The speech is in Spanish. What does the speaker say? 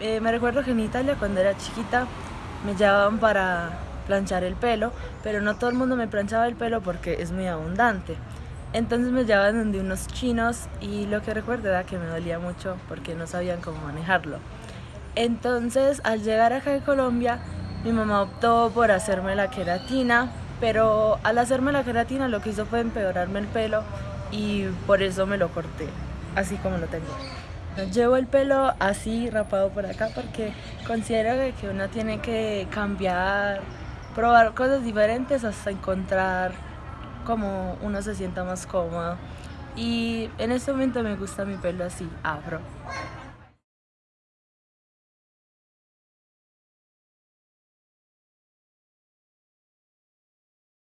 Eh, me recuerdo que en Italia cuando era chiquita me llevaban para planchar el pelo, pero no todo el mundo me planchaba el pelo porque es muy abundante. Entonces me llevaban de unos chinos y lo que recuerdo era que me dolía mucho porque no sabían cómo manejarlo. Entonces al llegar acá a Colombia mi mamá optó por hacerme la queratina, pero al hacerme la queratina lo que hizo fue empeorarme el pelo y por eso me lo corté, así como lo tengo. Llevo el pelo así rapado por acá porque considero que uno tiene que cambiar, probar cosas diferentes hasta encontrar como uno se sienta más cómodo. Y en este momento me gusta mi pelo así, afro.